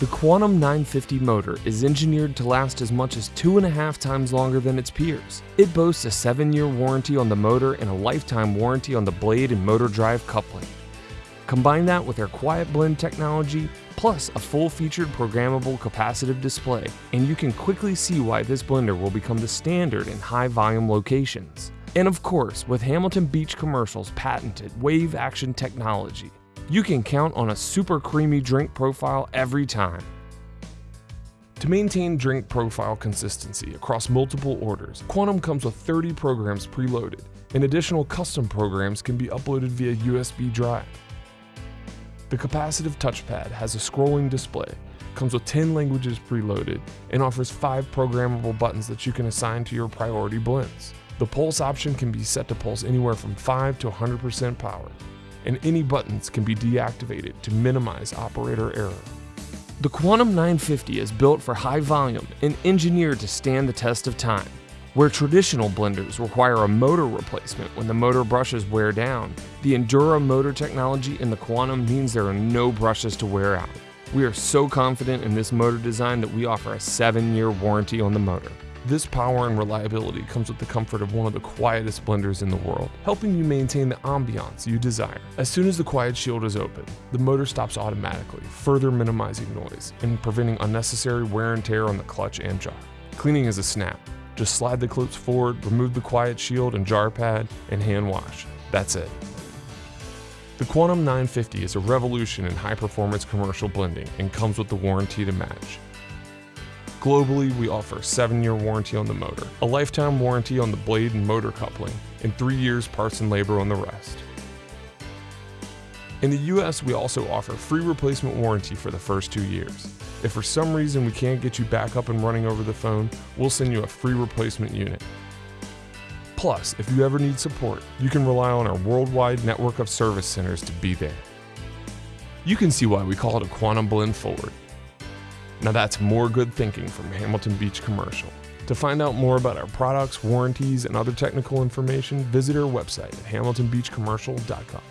The Quantum 950 motor is engineered to last as much as two and a half times longer than its peers. It boasts a seven year warranty on the motor and a lifetime warranty on the blade and motor drive coupling. Combine that with our Quiet Blend technology, plus a full featured programmable capacitive display, and you can quickly see why this blender will become the standard in high volume locations. And of course, with Hamilton Beach Commercial's patented wave action technology, you can count on a super creamy drink profile every time. To maintain drink profile consistency across multiple orders, Quantum comes with 30 programs preloaded, and additional custom programs can be uploaded via USB drive. The capacitive touchpad has a scrolling display, comes with 10 languages preloaded, and offers 5 programmable buttons that you can assign to your priority blends. The pulse option can be set to pulse anywhere from 5 to 100% power, and any buttons can be deactivated to minimize operator error. The Quantum 950 is built for high volume and engineered to stand the test of time. Where traditional blenders require a motor replacement when the motor brushes wear down, the Endura motor technology in the Quantum means there are no brushes to wear out. We are so confident in this motor design that we offer a 7-year warranty on the motor. This power and reliability comes with the comfort of one of the quietest blenders in the world, helping you maintain the ambiance you desire. As soon as the quiet shield is open, the motor stops automatically, further minimizing noise and preventing unnecessary wear and tear on the clutch and jar. Cleaning is a snap. Just slide the clips forward, remove the quiet shield and jar pad, and hand wash. That's it. The Quantum 950 is a revolution in high performance commercial blending and comes with the warranty to match. Globally, we offer a 7-year warranty on the motor, a lifetime warranty on the blade and motor coupling, and 3 years parts and labor on the rest. In the US, we also offer free replacement warranty for the first 2 years. If for some reason we can't get you back up and running over the phone, we'll send you a free replacement unit. Plus, if you ever need support, you can rely on our worldwide network of service centers to be there. You can see why we call it a Quantum Blend Forward. Now that's more good thinking from Hamilton Beach Commercial. To find out more about our products, warranties, and other technical information, visit our website at hamiltonbeachcommercial.com.